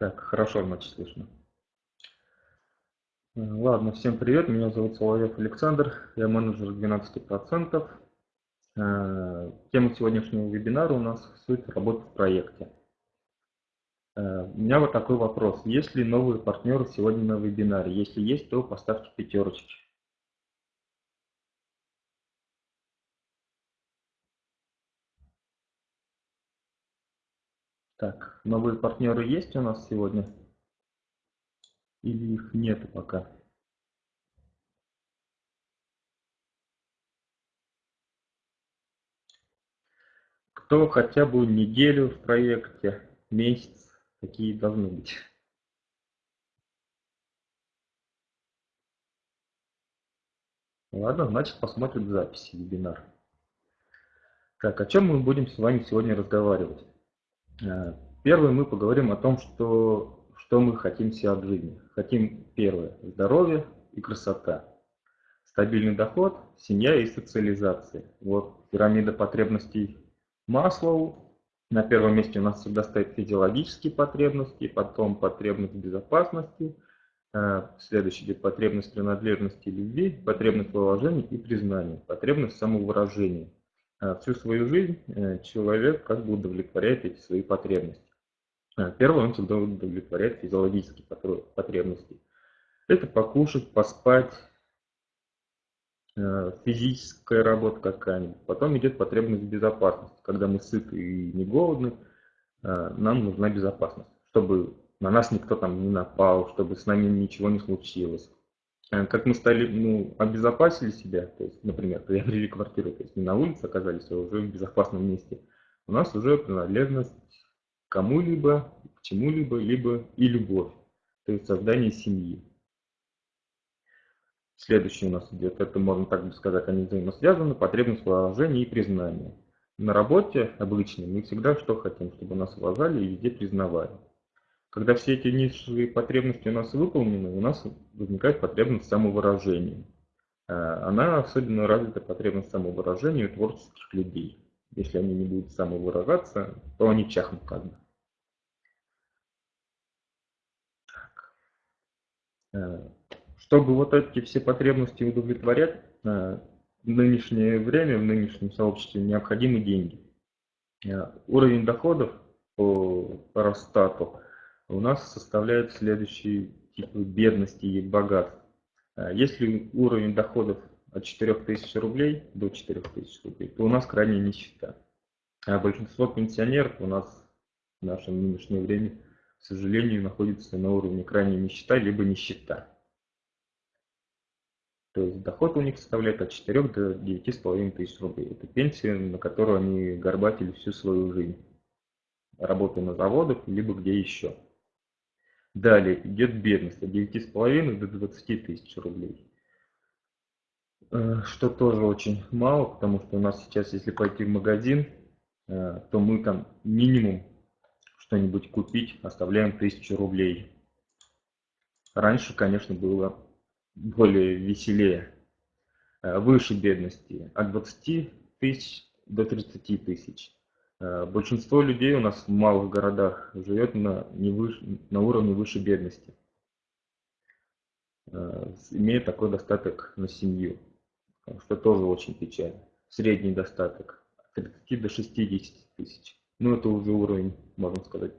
Так, хорошо, значит, слышно. Э, ладно, всем привет, меня зовут Соловьев Александр, я менеджер 12%. Э, тема сегодняшнего вебинара у нас суть работы в проекте. Э, у меня вот такой вопрос. Есть ли новые партнеры сегодня на вебинаре? Если есть, то поставьте пятерочки. Так, новые партнеры есть у нас сегодня? Или их нету пока? Кто хотя бы неделю в проекте, месяц, такие должны быть. Ладно, значит посмотрим записи вебинар. Так, о чем мы будем с вами сегодня разговаривать? Э, первое, мы поговорим о том, что, что мы хотим себе от жизни. Хотим, первое, здоровье и красота. Стабильный доход, семья и социализация. Вот пирамида потребностей Маслоу. На первом месте у нас всегда стоят физиологические потребности, потом потребность безопасности, э, следующий идет потребность принадлежности любви, потребность в и признания, потребность самовыражения. А, всю свою жизнь э, человек как бы удовлетворяет эти свои потребности. А, первое, он всегда удовлетворяет физиологические потребности. Это покушать, поспать, э, физическая работа какая-нибудь. Потом идет потребность безопасности. Когда мы сыты и не голодны, э, нам нужна безопасность, чтобы на нас никто там не напал, чтобы с нами ничего не случилось. Э, как мы стали, ну, обезопасили себя, то есть, например, приобрели квартиру, то есть не на улице оказались, а уже в безопасном месте, у нас уже принадлежность кому-либо, к чему-либо, либо и любовь, то есть создание семьи. Следующий у нас идет, это можно так сказать, они взаимосвязаны, потребность уважения и признания. На работе обычно мы всегда что хотим, чтобы нас уважали и везде признавали. Когда все эти низшие потребности у нас выполнены, у нас возникает потребность самовыражения. А, она особенно развита потребность самовыражения у творческих людей. Если они не будут самовыражаться, то они чахнут как бы. А, чтобы вот эти все потребности удовлетворять, а, в нынешнее время, в нынешнем сообществе необходимы деньги. Уровень доходов по Росстату у нас составляют следующие типы бедности и богатств. А если уровень доходов от 4000 рублей до 4000 рублей, то у нас крайняя нищета. А большинство пенсионеров у нас в нашем нынешнее время, к сожалению, находится на уровне крайней нищета, либо нищета. То есть доход у них составляет от 4 до 9,5 тысяч рублей. Это пенсия, на которую они горбатили всю свою жизнь, работая на заводах, либо где еще. Далее идет бедность от 9,5 до 20 тысяч рублей. Э, что тоже очень мало, потому что у нас сейчас, если пойти в магазин, э, то мы там минимум что-нибудь купить оставляем 1000 рублей. Раньше, конечно, было более веселее. Э, выше бедности от 20 тысяч до 30 тысяч. Э, большинство людей у нас в малых городах живет на, не выше, на уровне выше бедности, э, имеет такой достаток на семью, что тоже очень печально. Средний достаток от 30 до 60 тысяч. Ну, это уже уровень, можно сказать,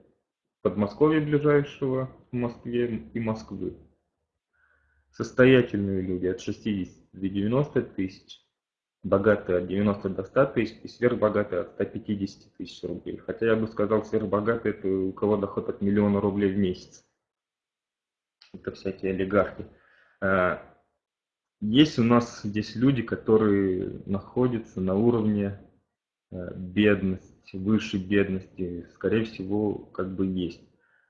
Подмосковья ближайшего в Москве и Москвы. Состоятельные люди от 60 до 90 тысяч богатые от 90 до 100 тысяч и сверхбогатые от 150 тысяч рублей. Хотя я бы сказал, сверхбогатые это у кого доход от миллиона рублей в месяц. Это всякие олигархи. А, есть у нас здесь люди, которые находятся на уровне а, бедности, выше бедности, скорее всего, как бы есть.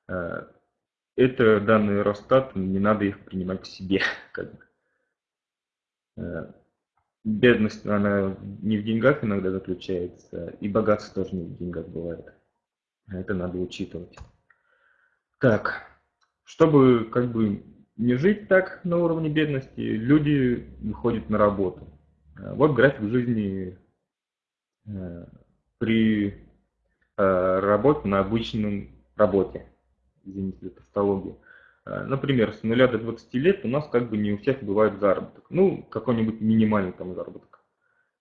А, это данные Росстат, не надо их принимать к себе. Как бы бедность, она не в деньгах иногда заключается, и богатство тоже не в деньгах бывает. Это надо учитывать. Так, чтобы как бы не жить так на уровне бедности, люди выходят на работу. Вот график жизни э, при э, работе на обычном работе. извините за тавтологию. Э, например, с 0 до 20 лет у нас как бы не у всех бывает заработок. Ну, какой-нибудь минимальный там заработок.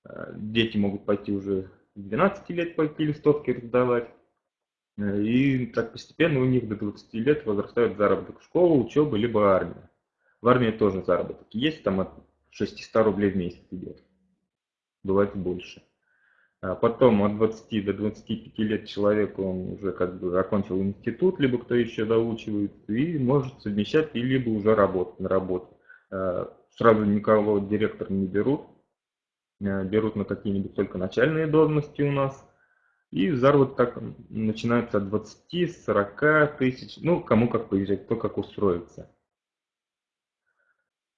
Э, дети могут пойти уже с 12 лет пойти листовки раздавать. Э, и так постепенно у них до 20 лет возрастает заработок школа, учеба, либо армия. В армии тоже заработок есть, там от 600 рублей в месяц идет. Бывает больше. А потом от 20 до 25 лет человек, он уже как бы окончил институт, либо кто еще доучивает, и может совмещать, и либо уже работать на работе. А, сразу никого директор не берут, а, берут на какие-нибудь только начальные должности у нас. И заработок начинается от 20-40 тысяч, ну, кому как поезжать, кто как устроится.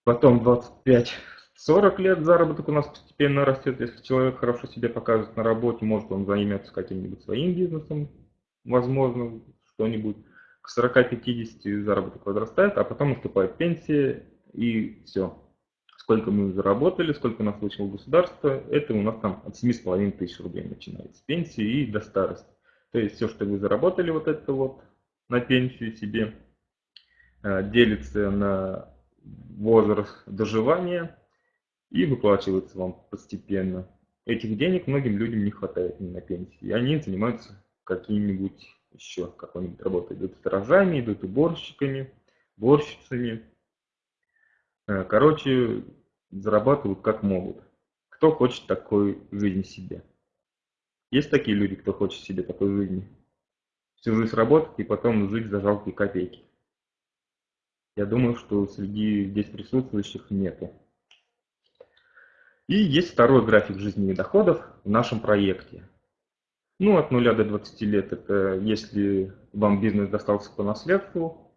Потом 25 40 лет заработок у нас постепенно растет. Если человек хорошо себя показывает на работе, может он займется каким-нибудь своим бизнесом, возможно, что-нибудь. К 40-50 заработок возрастает, а потом наступает пенсия и все. Сколько мы заработали, сколько нас получило государство, это у нас там от 7,5 тысяч рублей начинается с пенсии и до старости. То есть все, что вы заработали вот это вот на пенсию себе, э, делится на возраст доживания, и выплачивается вам постепенно. Этих денег многим людям не хватает на пенсии, и они занимаются какими-нибудь еще какой-нибудь работой. Идут сторожами, идут уборщиками, уборщицами. Э, короче, зарабатывают как могут. Кто хочет такой жизни себе? Есть такие люди, кто хочет себе такой жизни? Всю жизнь работать и потом жить за жалкие копейки. Я думаю, что среди здесь присутствующих нету. И есть второй график жизненных доходов в нашем проекте. Ну, от 0 до 20 лет это если вам бизнес достался по наследству,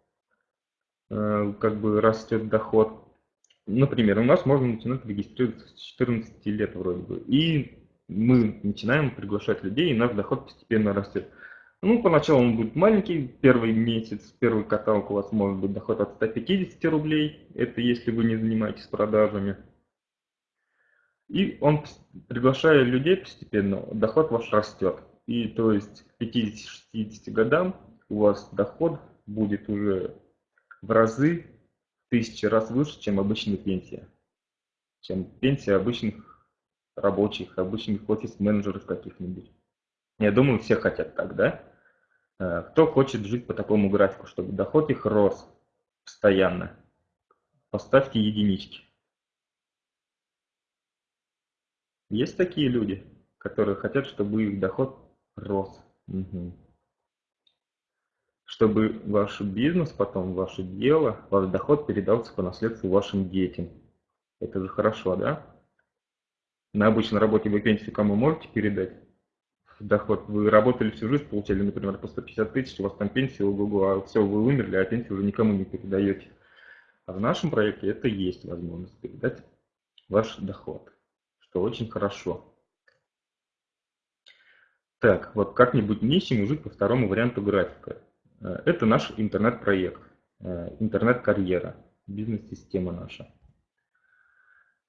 э, как бы растет доход. Например, у нас можно начинать регистрироваться с 14 лет вроде бы. И мы начинаем приглашать людей, и наш доход постепенно растет. Ну, поначалу он будет маленький, первый месяц, первый каталог у вас может быть доход от 150 рублей, это если вы не занимаетесь продажами. И он, приглашая людей постепенно, доход ваш растет. И то есть к 50-60 годам у вас доход будет уже в разы, в тысячи раз выше, чем обычная пенсия. Чем пенсия обычных рабочих, обычных офис-менеджеров каких-нибудь. Я думаю, все хотят так, да? Э, кто хочет жить по такому графику, чтобы доход их рос постоянно? Поставьте единички. Есть такие люди, которые хотят, чтобы их доход рос. Угу. Чтобы ваш бизнес, потом ваше дело, ваш доход передался по наследству вашим детям. Это же хорошо, да? На обычной работе вы пенсию кому можете передать? Доход. Вы работали всю жизнь, получали, например, по 150 тысяч, у вас там пенсия, ого-го, а все, вы умерли, а пенсию уже никому не передаете. А в нашем проекте это есть возможность передать ваш доход что очень хорошо. Так, вот как-нибудь нищим жить по второму варианту графика. Э, это наш интернет-проект, э, интернет-карьера, бизнес-система наша.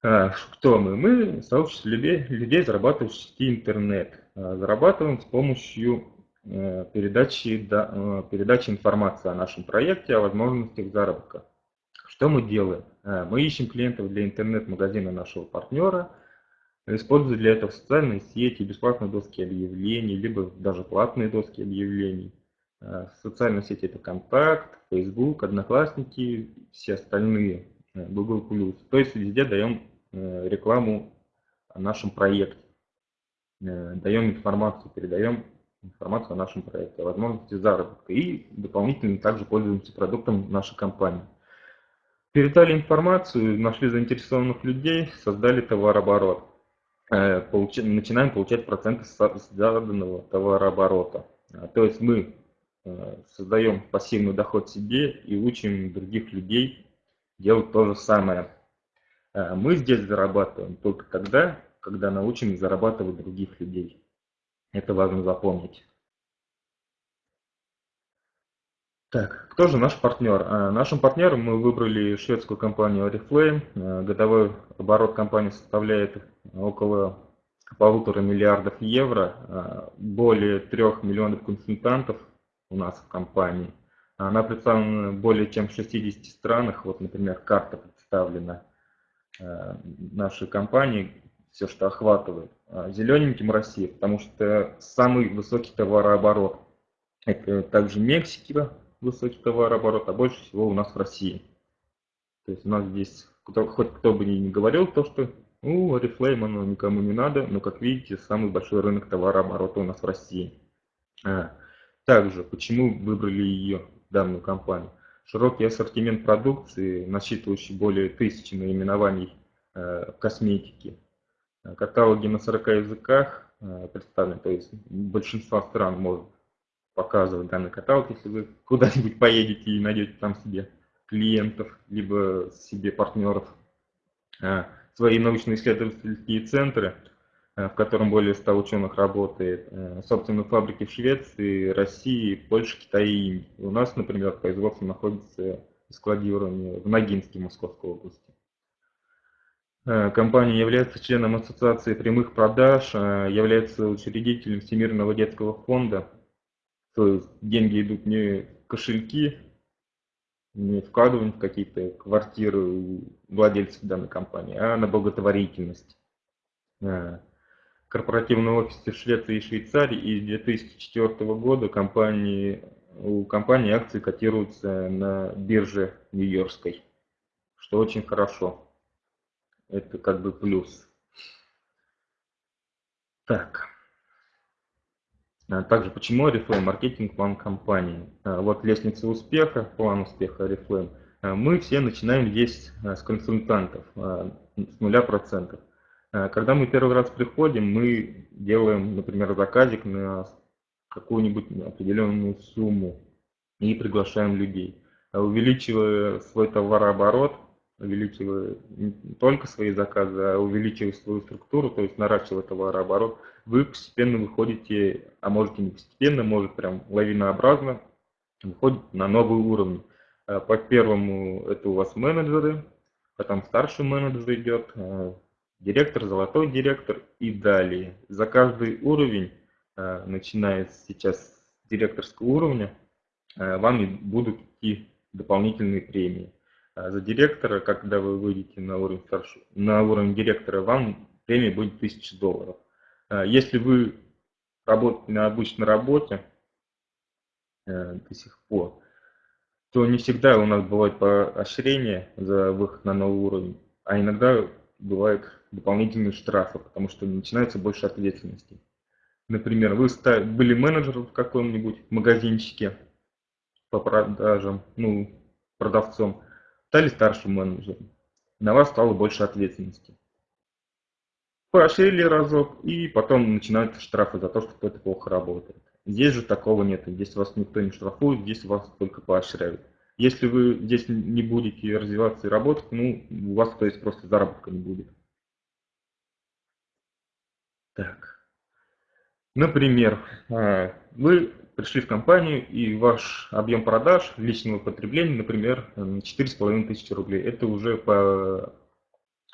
Э, кто мы? Мы сообщество людей, людей зарабатывающих в сети интернет. Зарабатываем с помощью передачи, передачи информации о нашем проекте, о возможностях заработка. Что мы делаем? Мы ищем клиентов для интернет-магазина нашего партнера – Используя для этого социальные сети, бесплатные доски объявлений, либо даже платные доски объявлений. Э, социальные сети это Контакт, Facebook, Одноклассники, все остальные, э, Google+. То есть везде даем э, рекламу о нашем проекте. Даем информацию, передаем информацию о нашем проекте, о возможности заработка. И дополнительно также пользуемся продуктом нашей компании. Передали информацию, нашли заинтересованных людей, создали товарооборот. Э, начинаем получать проценты с заданного товарооборота. А, то есть мы э, создаем пассивный доход себе и учим других людей делать то же самое. А, мы здесь зарабатываем только тогда, когда научим зарабатывать других людей. Это важно запомнить. Так, кто же наш партнер? А, нашим партнером мы выбрали шведскую компанию Oriflame. А, годовой оборот компании составляет около полутора миллиардов евро. А, более трех миллионов консультантов у нас в компании. Она представлена более чем в 60 странах. Вот, например, карта представлена э, нашей компании, все, что охватывает. Зелененьким Россия, потому что самый высокий товарооборот. Это также Мексика, высокий товарооборот, а больше всего у нас в России. То есть у нас здесь, кто, хоть кто бы ни говорил, то что ну, Oriflame оно никому не надо, но как видите, самый большой рынок товарооборота у нас в России. А, также, почему выбрали ее, данную компанию? Широкий ассортимент продукции, насчитывающий более тысячи наименований э, косметики. Каталоги на 40 языках э, представлены, то есть большинство стран может показывать данный каталог, если вы куда-нибудь поедете и найдете там себе клиентов, либо себе партнеров. А, свои научно-исследовательские центры, э, в котором более 100 ученых работает, э, собственно, фабрики в Швеции, России, Польше, Китае и Индии. У нас, например, производство находится складирование в Ногинске Московской области. Компания является членом Ассоциации прямых продаж, является учредителем Всемирного детского фонда, то есть деньги идут не кошельки, не вкладываем в какие-то квартиры владельцев данной компании, а на благотворительность. Корпоративные офисы Швеции и Швейцарии и с 2004 года компании, у компании акции котируются на бирже Нью-Йоркской, что очень хорошо. Это как бы плюс. Так. А также почему Oriflame маркетинг план компании. А, вот лестница успеха, план успеха Oriflame. А, мы все начинаем здесь с консультантов, с нуля процентов. Когда мы первый раз приходим, мы делаем, например, заказик на какую-нибудь определенную сумму и приглашаем людей. Увеличивая свой товарооборот, увеличивая не только свои заказы, а увеличивая свою структуру, то есть наращивая товарооборот, вы постепенно выходите, а можете не постепенно, может прям лавинообразно, выходите на новый уровень. А по первому это у вас менеджеры, потом старший менеджер идет, а, директор, золотой директор и далее. За каждый уровень, а, начиная сейчас с директорского уровня, вам будут идти дополнительные премии. А за директора, когда вы выйдете на уровень, старшего, на уровень директора, вам премия будет 1000 долларов. А если вы работаете на обычной работе э, до сих пор, то не всегда у нас бывает поощрение за выход на новый уровень, а иногда бывают дополнительные штрафы, потому что начинается больше ответственности. Например, вы были менеджером в каком-нибудь магазинчике по продажам, ну, продавцом, стали старшим менеджером. На вас стало больше ответственности. Поощрили разок, и потом начинаются штрафы за то, что кто-то плохо работает. Здесь же такого нет. Здесь вас никто не штрафует, здесь вас только поощряют. Если вы здесь не будете развиваться и работать, ну, у вас, то есть, просто заработка не будет. Так. Например, а, вы пришли в компанию и ваш объем продаж личного потребления, например, 4,5 тысячи рублей. Это уже по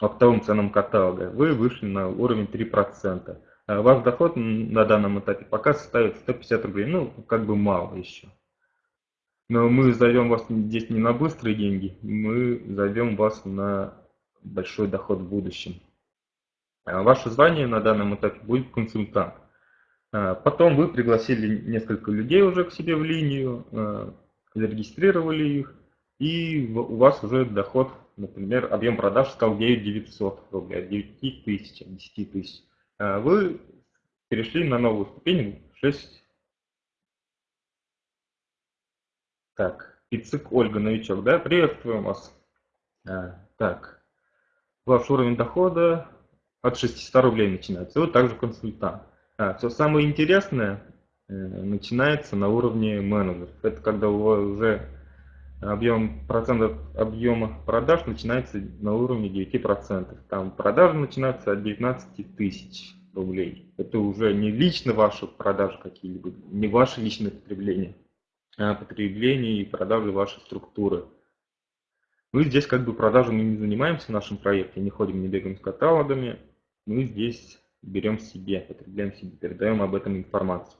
оптовым ценам каталога. Вы вышли на уровень 3%. А ваш доход на данном этапе пока составит 150 рублей. Ну, как бы мало еще. Но мы зовем вас здесь не на быстрые деньги, мы зовем вас на большой доход в будущем. А ваше звание на данном этапе будет консультант. А, потом вы пригласили несколько людей уже к себе в линию, а, зарегистрировали их, и у вас уже доход, например, объем продаж стал 9900 рублей, 9 тысяч, 10 тысяч. А вы перешли на новую ступень 6. Так, Пиццик Ольга, новичок, да? Приветствуем вас. Так, ваш уровень дохода от 600 рублей начинается. Вы также консультант. А, все самое интересное э, начинается на уровне менеджеров. Это когда у вас уже объем процентов объема продаж начинается на уровне 9%. Там продажи начинаются от 19 тысяч рублей. Это уже не лично ваши продажи какие-либо, не ваше личное потребление, а потребление и продажи вашей структуры. Мы здесь как бы продажами не занимаемся в нашем проекте, не ходим, не бегаем с каталогами. Мы здесь берем себе, потребляем себе, передаем об этом информацию.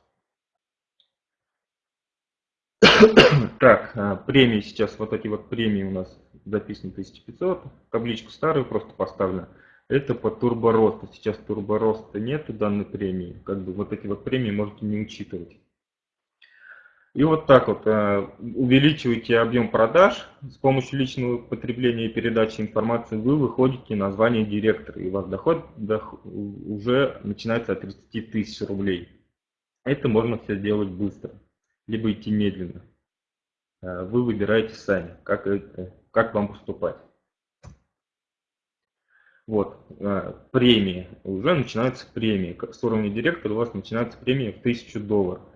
Так, а, премии сейчас, вот эти вот премии у нас записаны 1500, табличку старую просто поставлю. Это по турборосту. Сейчас турбороста нету данной премии. Как бы вот эти вот премии можете не учитывать. И вот так вот э, увеличиваете объем продаж с помощью личного потребления и передачи информации, вы выходите на звание директора, и у вас доход, доход уже начинается от 30 тысяч рублей. Это можно все делать быстро, либо идти медленно. Э, вы выбираете сами, как, это, как вам поступать. Вот, э, премии. Уже начинаются премии. С уровня директора у вас начинается премия в 1000 долларов.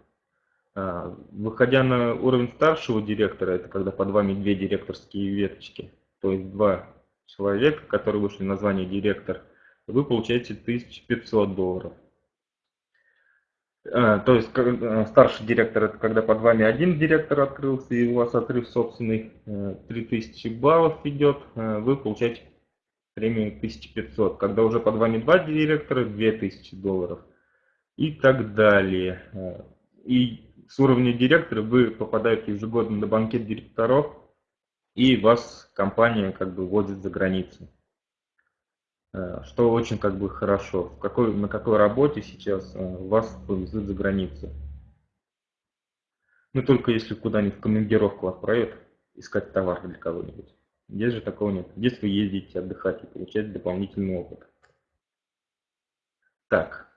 А, выходя на уровень старшего директора, это когда под вами две директорские веточки, то есть два человека, которые вышли на звание директор, вы получаете 1500 долларов. А, то есть э, старший директор это когда под вами один директор открылся и у вас отрыв собственный 3000 э, баллов идет, э, вы получаете премию 1500. Когда уже под вами два директора 2000 долларов и так далее. И с уровня директора вы попадаете ежегодно на банкет директоров, и вас компания как бы возит за границу. Э, что очень как бы хорошо. В какой, на какой работе сейчас э, вас повезут за границу. Ну только если куда-нибудь в командировку отправят, искать товар для кого-нибудь. Здесь же такого нет. Здесь вы ездите отдыхать и получать дополнительный опыт. Так.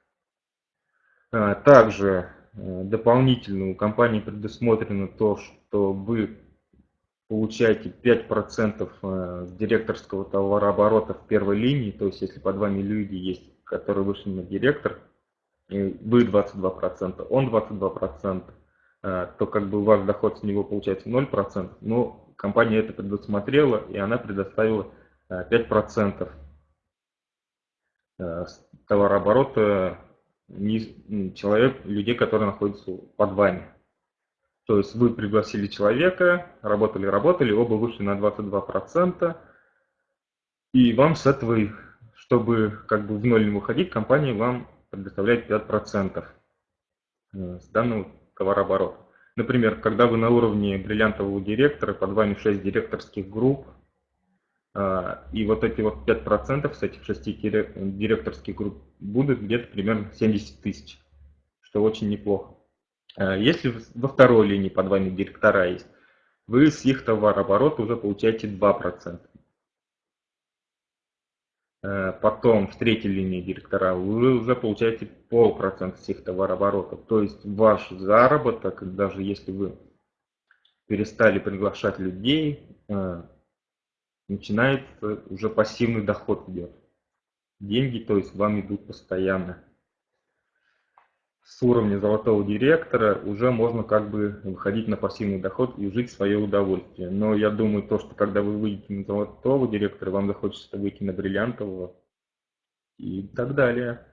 Э, также дополнительно у компании предусмотрено то, что вы получаете 5% э, с директорского товарооборота в первой линии, то есть если под вами люди есть, которые вышли на директор, вы 22%, он 22%, э, то как бы у вас доход с него получается 0%, но компания это предусмотрела и она предоставила 5% товарооборота человек, людей, которые находятся под вами. То есть вы пригласили человека, работали, работали, оба вышли на 22%, и вам с этого, чтобы как бы в ноль не выходить, компания вам предоставляет 5% э, с данного товарооборота. Например, когда вы на уровне бриллиантового директора, под вами 6 директорских групп, и вот эти вот 5% с этих 6 директорских групп будут где-то примерно 70 тысяч, что очень неплохо. А, если во второй линии под вами директора есть, вы с их товарооборота уже получаете 2%. А, потом в третьей линии директора вы уже получаете полпроцента с их товарооборота. То есть ваш заработок, даже если вы перестали приглашать людей, начинается уже пассивный доход идет. Деньги, то есть вам идут постоянно. С уровня золотого директора уже можно как бы выходить на пассивный доход и жить в свое удовольствие. Но я думаю, то, что когда вы выйдете на золотого директора, вам захочется выйти на бриллиантового и так далее.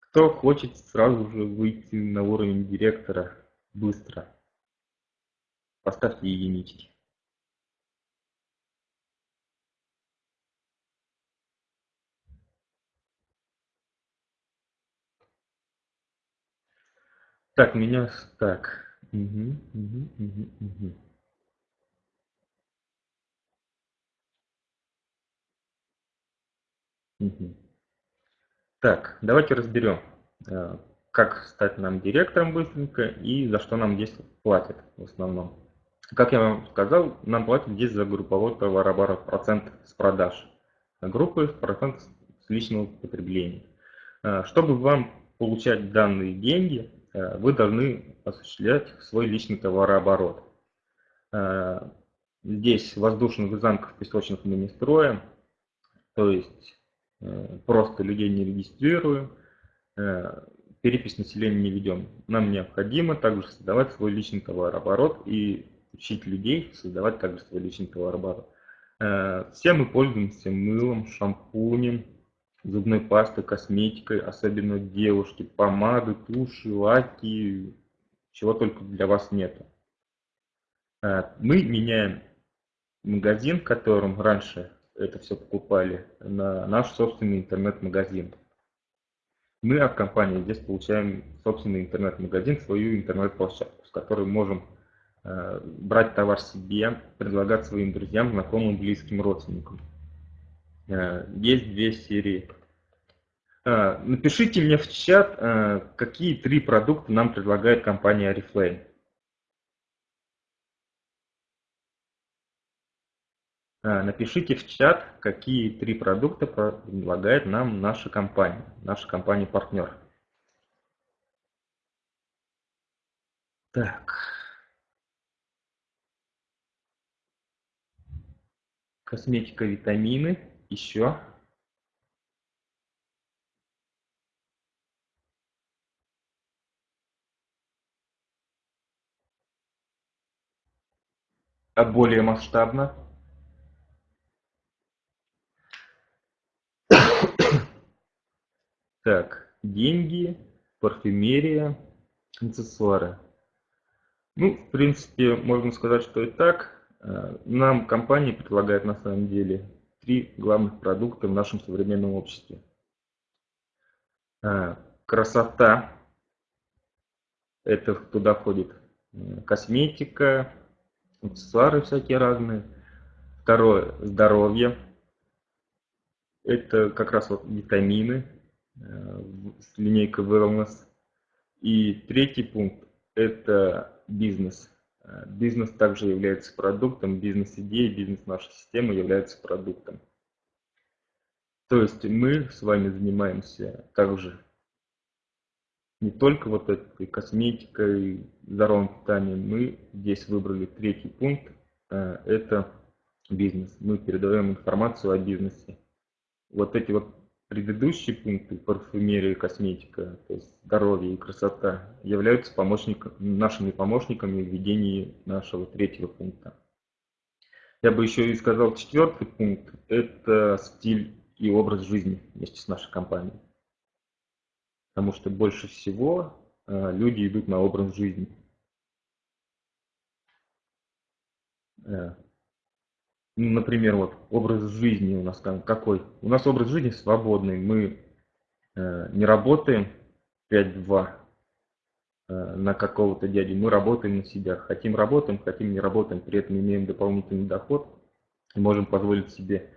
Кто хочет сразу же выйти на уровень директора быстро, поставьте единички. Так, меня... Так. Угу, угу, угу, угу. Угу. Так, давайте разберем, э, как стать нам директором быстренько и за что нам здесь платят в основном. Как я вам сказал, нам платят здесь за групповой товарооборот, процент с продаж. Группы процент с личного потребления. Э, чтобы вам получать данные деньги, вы должны осуществлять свой личный товарооборот. Э, здесь воздушных замков песочных мы не строим, то есть э, просто людей не регистрируем, перепись населения не ведем. Нам необходимо также создавать свой личный товарооборот и учить людей создавать также свой личный товарооборот. Все мы пользуемся мылом, шампунем, зубной пастой, косметикой, особенно девушки, помады, туши, лаки, чего только для вас нету. А, мы меняем магазин, в котором раньше это все покупали, на наш собственный интернет-магазин. Мы от компании здесь получаем собственный интернет-магазин, свою интернет-площадку, с которой можем э, брать товар себе, предлагать своим друзьям, знакомым, близким, родственникам. Э, есть две серии. Напишите мне в чат, какие три продукта нам предлагает компания Oriflame. Напишите в чат, какие три продукта предлагает нам наша компания, наша компания-партнер. Так. Косметика, витамины. Еще. А более масштабно. Так, деньги, парфюмерия, аксессуары. Ну, в принципе, можно сказать, что и так. Э, нам компания предлагает на самом деле три главных продукта в нашем современном обществе. Э, красота. Это туда входит э, косметика, аксессуары всякие разные. Второе – здоровье. Это как раз вот витамины с линейкой Wellness. И третий пункт – это бизнес. Э, бизнес также является продуктом, бизнес-идея, бизнес нашей системы является продуктом. То есть мы с вами занимаемся также не только вот этой косметикой, здоровым питанием, мы здесь выбрали третий пункт, э, это бизнес. Мы передаем информацию о бизнесе. Вот эти вот Предыдущие пункты парфюмерия косметика, то есть здоровье и красота, являются помощниками, нашими помощниками в ведении нашего третьего пункта. Я бы еще и сказал четвертый пункт – это стиль и образ жизни вместе с нашей компанией. Потому что больше всего э, люди идут на образ жизни. Э, ну, например, вот образ жизни у нас какой? У нас образ жизни свободный. Мы э, не работаем 5-2 э, на какого-то дядю. Мы работаем на себя. Хотим работаем, хотим не работаем. При этом имеем дополнительный доход. И можем позволить себе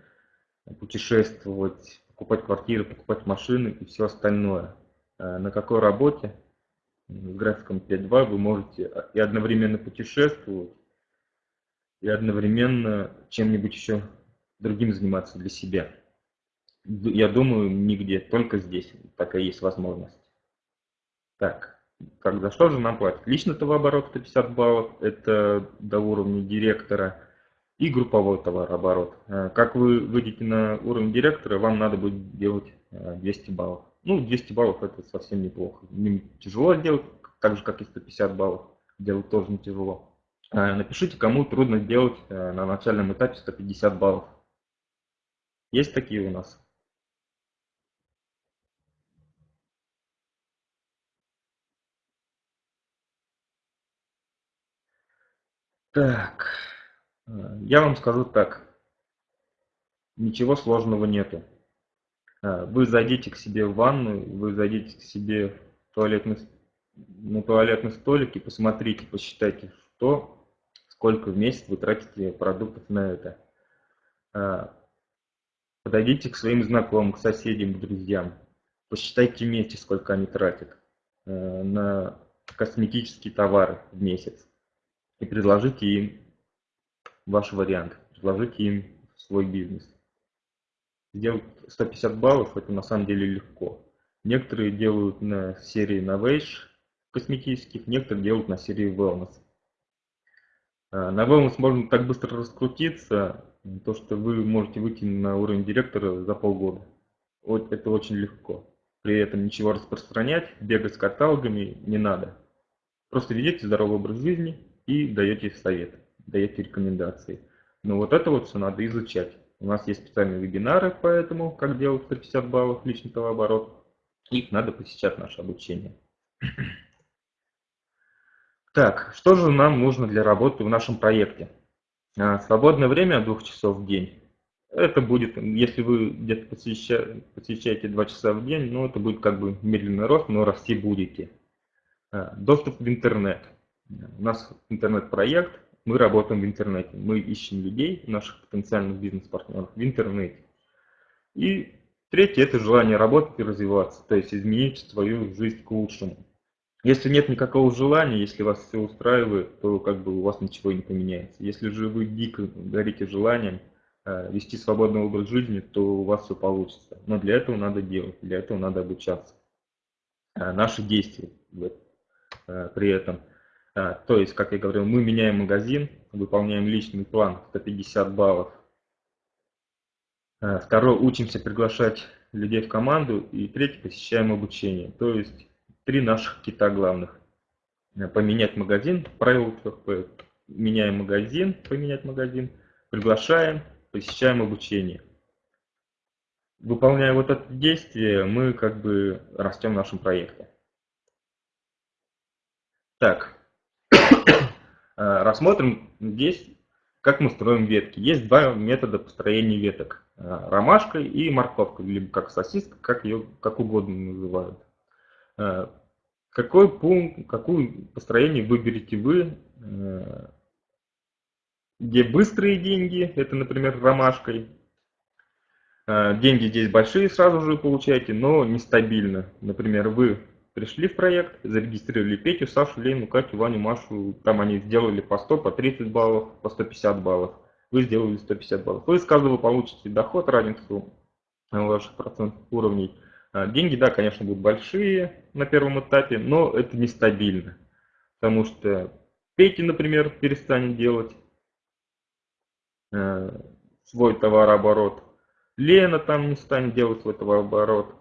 путешествовать, покупать квартиры, покупать машины и все остальное. Э, на какой работе с графиком 5-2 вы можете и одновременно путешествовать, и одновременно чем-нибудь еще другим заниматься для себя. Я думаю, нигде, только здесь такая есть возможность. Так, как за что же нам платят? Личный товарооборот 150 баллов, это до уровня директора, и групповой товарооборот. Э, как вы выйдете на уровень директора, вам надо будет делать 200 э, баллов. Ну, 200 баллов это совсем неплохо. Не тяжело делать, так же, как и 150 баллов. Делать тоже не тяжело. Э, напишите, кому трудно сделать э, на начальном этапе 150 баллов. Есть такие у нас? Так, э, я вам скажу так. Ничего сложного нету. Вы зайдите к себе в ванную, вы зайдите к себе в туалетный, на туалетный столик и посмотрите, посчитайте, что сколько в месяц вы тратите продуктов на это. А, подойдите к своим знакомым, к соседям, к друзьям. Посчитайте вместе, сколько они тратят э, на косметические товары в месяц. И предложите им ваш вариант. Предложите им свой бизнес. Сделать 150 баллов это на самом деле легко. Некоторые делают на серии Novage косметических, некоторые делают на серии Wellness. А, на wellness можно так быстро раскрутиться, то что вы можете выйти на уровень директора за полгода. Вот это очень легко. При этом ничего распространять, бегать с каталогами не надо. Просто ведете здоровый образ жизни и даете совет, даете рекомендации. Но вот это вот все надо изучать. У нас есть специальные вебинары по этому, как делать 150 баллов личный товарооборот. Их надо посещать наше обучение. Так, что же нам нужно для работы в нашем проекте? А, свободное время двух часов в день. Это будет, если вы где-то посещаете, посещаете 2 часа в день, ну это будет как бы медленный рост, но расти будете. А, доступ в интернет. У нас интернет-проект, мы работаем в интернете. Мы ищем людей, наших потенциальных бизнес-партнеров в интернете. И третье – это желание работать и развиваться, то есть изменить свою жизнь к лучшему. Если нет никакого желания, если вас все устраивает, то как бы у вас ничего не поменяется. Если же вы дико горите желанием э, вести свободный образ жизни, то у вас все получится. Но для этого надо делать, для этого надо обучаться. Э, наши действия э, при этом. То есть, как я говорил, мы меняем магазин, выполняем личный план 150 баллов. Второе, учимся приглашать людей в команду. И третье, посещаем обучение. То есть три наших кита главных. Э, поменять магазин, правило 3 Меняем магазин, поменять магазин, приглашаем, посещаем обучение. Выполняя вот это действие, мы как бы растем в нашем проекте. Так, рассмотрим здесь, как мы строим ветки. Есть два метода построения веток. Э, ромашкой и морковкой, либо как сосиска, как ее как угодно называют. Э, какой пункт, какое построение выберете вы, э, где быстрые деньги, это, например, ромашкой. Э, деньги здесь большие сразу же получаете, но нестабильно. Например, вы пришли в проект, зарегистрировали Петю, Сашу, Лену, Катю, Ваню, Машу, там они сделали по 100, по 30 баллов, по 150 баллов. Вы сделали 150 баллов. Вы из каждого получите доход, разницу ваших процентных уровней – а, деньги, да, конечно, будут большие на первом этапе, но это нестабильно. Потому что Петя, например, перестанет делать э, свой товарооборот. Лена там не станет делать свой товарооборот.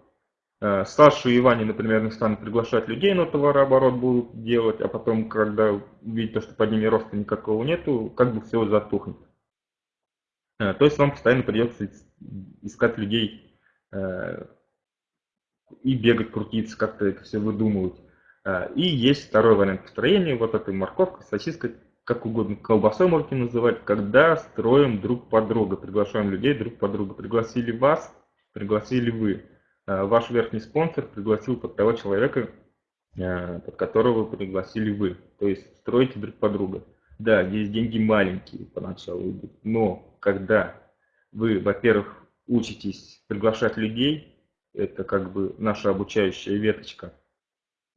Э, Саша и Ваня, например, не станут приглашать людей, но товарооборот будут делать, а потом, когда увидят, что под ними роста никакого нету, как бы все затухнет. Э, то есть вам постоянно придется искать людей э, и бегать, крутиться, как-то это все выдумывать. И есть второй вариант построения, вот этой морковкой, сосиской, как угодно, колбасой можете называть, когда строим друг под друга, приглашаем людей друг под друга. Пригласили вас, пригласили вы. А, ваш верхний спонсор пригласил под того человека, а, под которого пригласили вы. То есть строите друг под друга. Да, здесь деньги маленькие поначалу идут, но когда вы, во-первых, учитесь приглашать людей, это как бы наша обучающая веточка.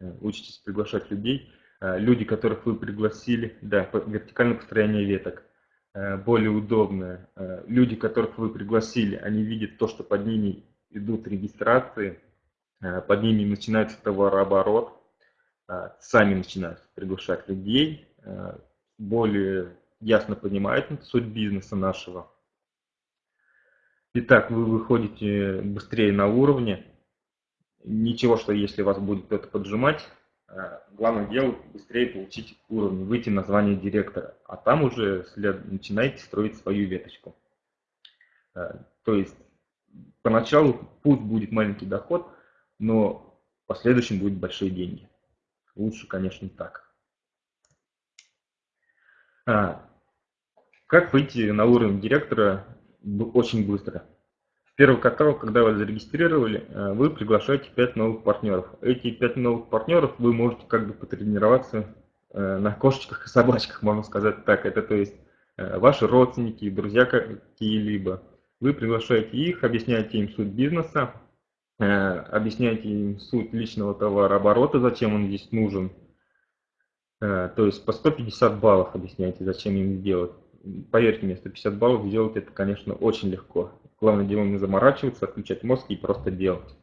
Э, учитесь приглашать людей. Э, люди, которых вы пригласили, да, вертикальное построение веток э, более удобное. Люди, которых вы пригласили, они видят то, что под ними идут регистрации, под ними начинается товарооборот, сами начинают приглашать людей, более ясно понимают суть бизнеса нашего. Итак, вы выходите быстрее на уровне. Ничего, что если вас будет кто-то поджимать, э, главное дело быстрее получить уровень, выйти на звание директора. А там уже след... начинаете строить свою веточку. Э, то есть поначалу путь будет маленький доход, но в последующем будут большие деньги. Лучше, конечно, так. А, как выйти на уровень директора очень быстро. В первый каталог, когда вы зарегистрировали, э, вы приглашаете 5 новых партнеров. Эти 5 новых партнеров вы можете как бы потренироваться э, на кошечках и собачках, можно сказать так. Это то есть э, ваши родственники, друзья какие-либо. Вы приглашаете их, объясняете им суть бизнеса, объясняете им суть личного товарооборота, зачем он здесь нужен. То есть по 150 баллов объясняете, зачем им сделать поверьте мне, 150 баллов сделать это, конечно, очень легко. Главное дело не заморачиваться, отключать мозг и просто делать.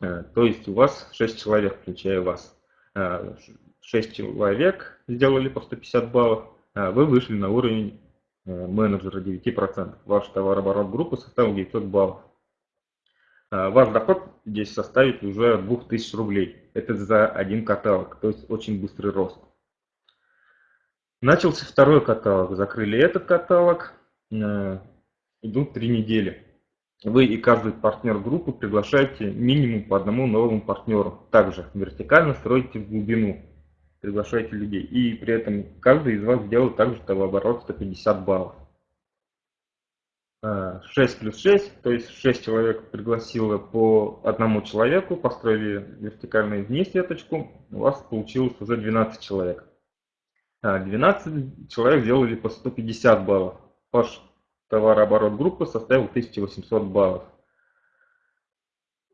Э, то есть у вас 6 человек, включая вас. 6 э, человек сделали по 150 баллов, вы вышли на уровень э, менеджера 9%. Ваш товарооборот группы составил 900 баллов. Ваш доход здесь составит уже 2000 рублей. Это за один каталог, то есть очень быстрый рост. Начался второй каталог, закрыли этот каталог, э, идут три недели. Вы и каждый партнер группы приглашаете минимум по одному новому партнеру. Также вертикально строите в глубину, приглашаете людей. И при этом каждый из вас делает также товарооборот 150 баллов. 6 э, плюс 6, то есть 6 человек пригласило по одному человеку, построили вертикальную вниз веточку, у вас получилось уже 12 человек. 12 человек сделали по 150 баллов. Ваш товарооборот группы составил 1800 баллов.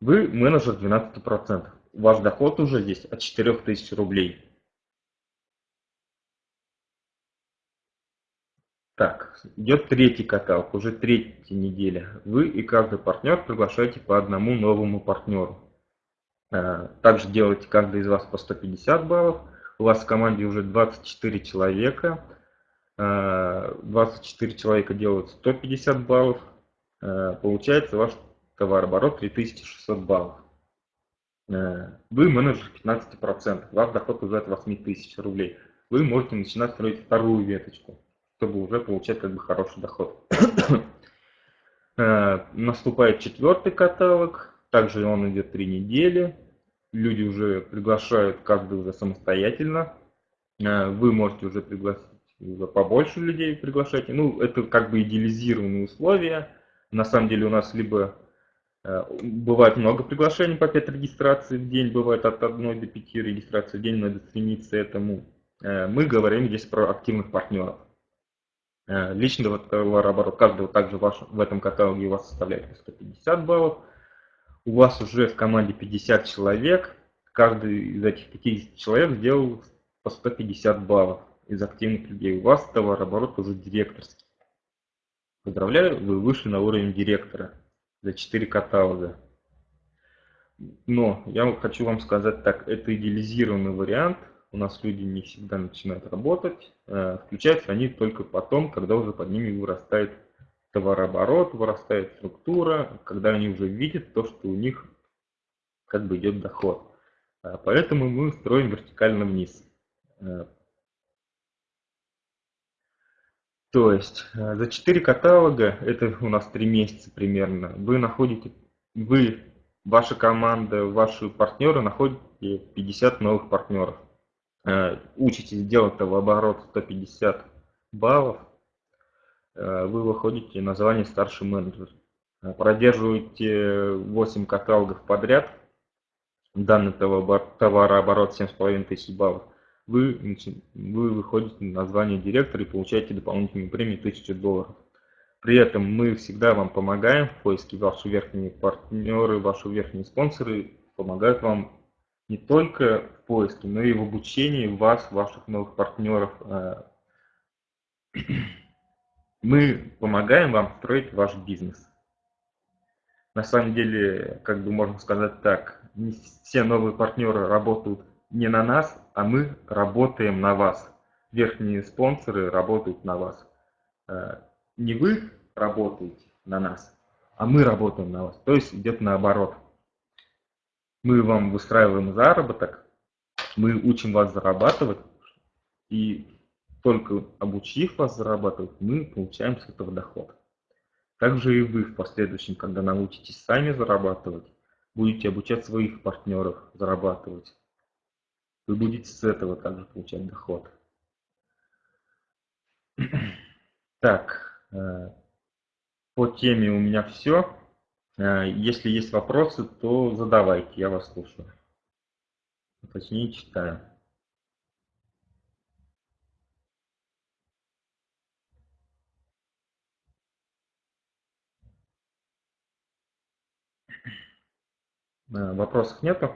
Вы менеджер 12%. Ваш доход уже здесь от 4000 рублей. Так, идет третий каталог, уже третья неделя. Вы и каждый партнер приглашаете по одному новому партнеру. Э, также делаете каждый из вас по 150 баллов. У вас в команде уже 24 человека. 24 э, человека делают 150 баллов. Э, получается ваш товарооборот 3600 баллов. Вы менеджер 15%. Ваш доход уже от 8000 рублей. Вы можете начинать строить вторую веточку чтобы уже получать как бы хороший доход. Э, наступает четвертый каталог, также он идет три недели. Люди уже приглашают каждый уже самостоятельно. Э, вы можете уже пригласить уже побольше людей приглашать. Ну, это как бы идеализированные условия. На самом деле у нас либо э, бывает много приглашений по 5 регистраций в день, бывает от 1 до 5 регистраций в день, надо стремиться этому. Мы говорим здесь про активных партнеров. Э, личного товарооборота каждого также ваш, в этом каталоге у вас составляет 150 баллов. У вас уже в команде 50 человек. Каждый из этих 50 человек сделал по 150 баллов из активных людей. У вас товарооборот уже директорский. Поздравляю, вы вышли на уровень директора за 4 каталога. Но я хочу вам сказать так, это идеализированный вариант – у нас люди не всегда начинают работать, э, включаются они только потом, когда уже под ними вырастает товарооборот, вырастает структура, когда они уже видят то, что у них как бы идет доход. Э, поэтому мы строим вертикально вниз. Э, то есть за 4 каталога, это у нас 3 месяца примерно, вы находите, вы, ваша команда, ваши партнеры находите 50 новых партнеров. Э, учитесь делать в оборот 150 баллов, э, вы выходите на звание старший менеджер. Э, продерживаете 8 каталогов подряд, данный товарооборот 7,5 тысяч баллов, вы, вы выходите на звание директора и получаете дополнительную премию 1000 долларов. При этом мы всегда вам помогаем в поиске, ваши верхние партнеры, ваши верхние спонсоры помогают вам не только в поиске, но и в обучении вас, ваших новых партнеров. Э, мы помогаем вам строить ваш бизнес. На самом деле, как бы можно сказать так, не все новые партнеры работают не на нас, а мы работаем на вас. Верхние спонсоры работают на вас. Э, не вы работаете на нас, а мы работаем на вас. То есть идет наоборот мы вам выстраиваем заработок, мы учим вас зарабатывать, и только обучив вас зарабатывать, мы получаем с этого доход. Также и вы в последующем, когда научитесь сами зарабатывать, будете обучать своих партнеров зарабатывать. Вы будете с этого также получать доход. Так, э, по теме у меня все. Э, если есть вопросы, то задавайте, я вас слушаю. Точнее, читаю. Э, вопросов нету?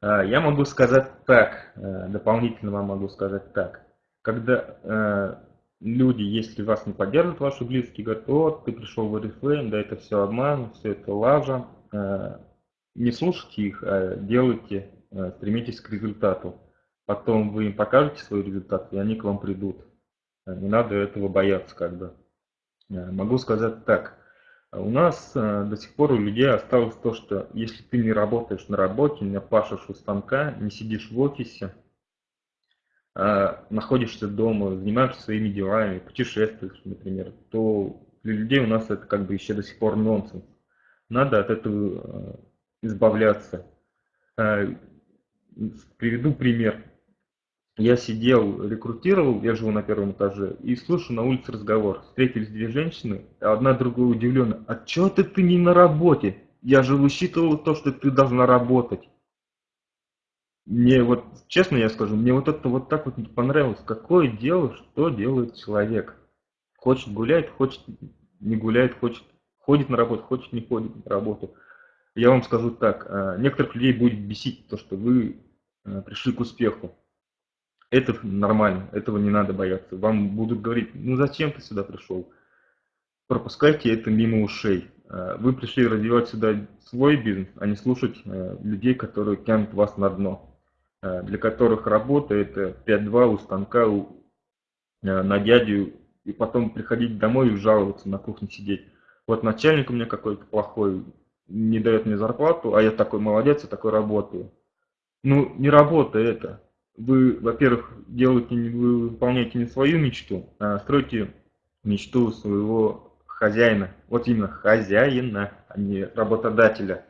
Э, я могу сказать так, дополнительно вам могу сказать так. Когда люди, если вас не поддержат, ваши близкие, говорят, вот, ты пришел в Oriflame, да это все обман, все это лажа. Э, не слушайте их, а делайте, э, стремитесь к результату. Потом вы им покажете свой результат, и они к вам придут. Э, не надо этого бояться, как бы. Могу сказать так. У нас до сих пор у людей осталось то, что если ты не работаешь на работе, не пашешь у станка, не сидишь в офисе, находишься дома, занимаешься своими делами, путешествуешь, например, то для людей у нас это как бы еще до сих пор нонсенс. Надо от этого а, избавляться. А, приведу пример. Я сидел, рекрутировал, я живу на первом этаже, и слушаю на улице разговор. Встретились две женщины, одна другой удивлена. А чё ты, ты не на работе? Я же высчитывал то, что ты должна работать. Мне вот, честно я скажу, мне вот это вот так вот не понравилось. Какое дело, что делает человек? Хочет гуляет, хочет не гуляет, хочет ходит на работу, хочет не ходит на работу. Я вам скажу так, а, некоторых людей будет бесить то, что вы а, пришли к успеху. Это нормально, этого не надо бояться. Вам будут говорить, ну зачем ты сюда пришел? Пропускайте это мимо ушей. А, вы пришли развивать сюда свой бизнес, а не слушать людей, которые тянут вас на дно. Для которых работа это 5-2 у станка, у, на дядю, и потом приходить домой и жаловаться, на кухне сидеть. Вот начальник у меня какой-то плохой, не дает мне зарплату, а я такой молодец, я такой работаю. Ну, не работа это. Вы, во-первых, делаете, вы выполняете не свою мечту, а строите мечту своего хозяина. Вот именно хозяина, а не работодателя.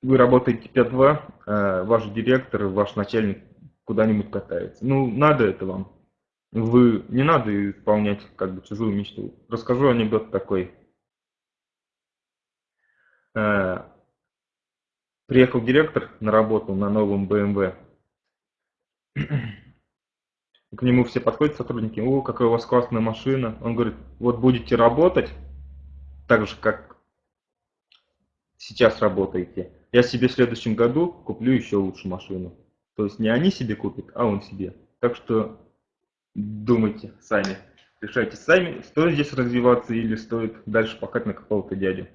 Вы работаете 5-2, а ваш директор, ваш начальник куда-нибудь катается. Ну, надо это вам. Вы не надо исполнять как бы чужую мечту. Расскажу анекдот такой. Э, приехал директор на работу на новом BMW. К нему все подходят сотрудники, о, какая у вас классная машина. Он говорит, вот будете работать так же, как сейчас работаете. Я себе в следующем году куплю еще лучше машину. То есть не они себе купят, а он себе. Так что думайте сами. Решайте сами, стоит здесь развиваться или стоит дальше пахать на какого-то дядю.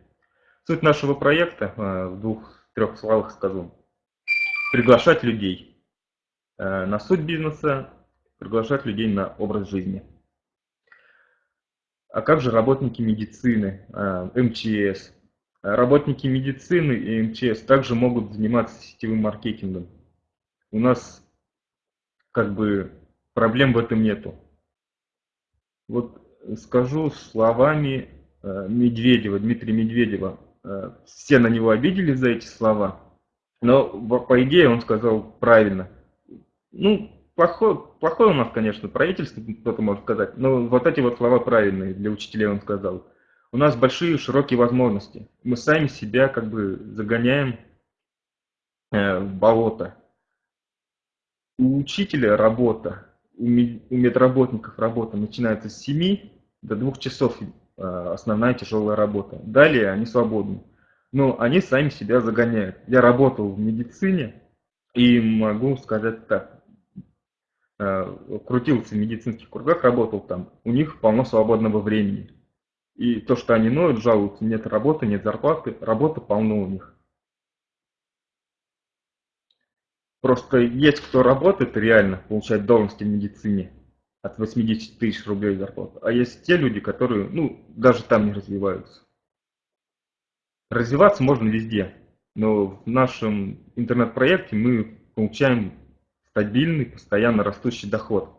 Суть нашего проекта, э, в двух-трех словах скажу, приглашать людей э, на суть бизнеса, приглашать людей на образ жизни. А как же работники медицины, э, МЧС? Работники медицины и МЧС также могут заниматься сетевым маркетингом. У нас как бы проблем в этом нету. Вот скажу словами Медведева, Дмитрия Медведева. Э, все на него обиделись за эти слова, но по идее он сказал правильно. Ну, плохое, плохое у нас, конечно, правительство, кто-то может сказать, но вот эти вот слова правильные для учителей он сказал. У нас большие широкие возможности. Мы сами себя как бы загоняем э, в болото. У учителя работа, у медработников работа начинается с 7 до 2 часов Э, основная тяжелая работа. Далее они свободны. Но они сами себя загоняют. Я работал в медицине и могу сказать так. Э, крутился в медицинских кругах, работал там. У них полно свободного времени. И то, что они ноют, жалуются, нет работы, нет зарплаты, работы полно у них. Просто есть кто работает реально, получает должности в медицине, от 80 тысяч рублей зарплату. А есть те люди, которые, ну, даже там не развиваются. Развиваться можно везде, но в нашем интернет-проекте мы получаем стабильный, постоянно растущий доход.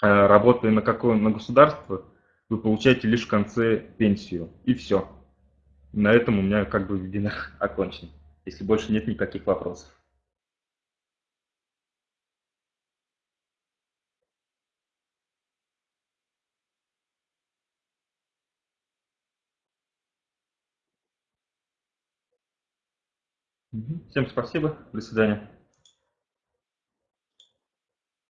А работая на какое на государство, вы получаете лишь в конце пенсию. И все. На этом у меня как бы вебинар окончен, если больше нет никаких вопросов. Всем спасибо. До свидания.